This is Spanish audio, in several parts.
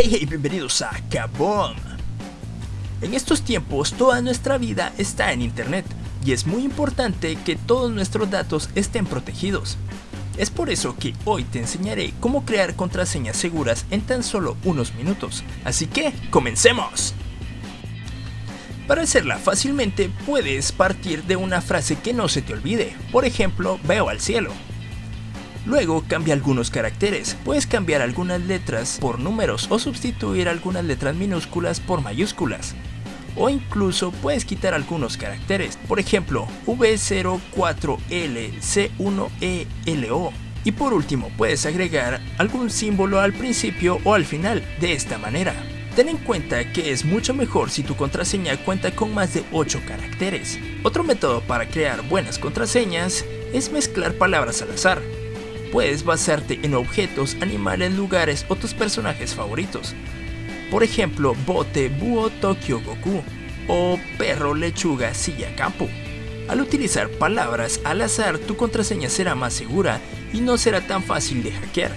Hey hey, bienvenidos a Kaboom. En estos tiempos toda nuestra vida está en internet y es muy importante que todos nuestros datos estén protegidos. Es por eso que hoy te enseñaré cómo crear contraseñas seguras en tan solo unos minutos. Así que, ¡comencemos! Para hacerla fácilmente puedes partir de una frase que no se te olvide, por ejemplo, veo al cielo. Luego cambia algunos caracteres, puedes cambiar algunas letras por números o sustituir algunas letras minúsculas por mayúsculas. O incluso puedes quitar algunos caracteres, por ejemplo V04LC1ELO. Y por último puedes agregar algún símbolo al principio o al final, de esta manera. Ten en cuenta que es mucho mejor si tu contraseña cuenta con más de 8 caracteres. Otro método para crear buenas contraseñas es mezclar palabras al azar puedes basarte en objetos, animales, lugares o tus personajes favoritos. Por ejemplo, bote, búho, Tokyo Goku o perro, lechuga, silla, campo. Al utilizar palabras al azar, tu contraseña será más segura y no será tan fácil de hackear.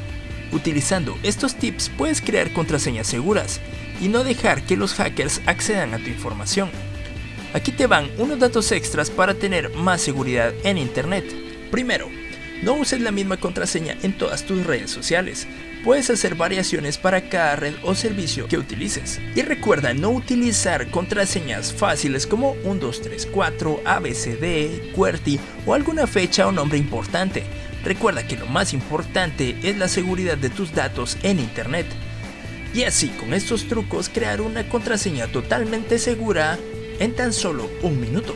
Utilizando estos tips puedes crear contraseñas seguras y no dejar que los hackers accedan a tu información. Aquí te van unos datos extras para tener más seguridad en internet. Primero, no uses la misma contraseña en todas tus redes sociales. Puedes hacer variaciones para cada red o servicio que utilices. Y recuerda no utilizar contraseñas fáciles como 1234, ABCD, QWERTY o alguna fecha o nombre importante. Recuerda que lo más importante es la seguridad de tus datos en internet. Y así con estos trucos crear una contraseña totalmente segura en tan solo un minuto.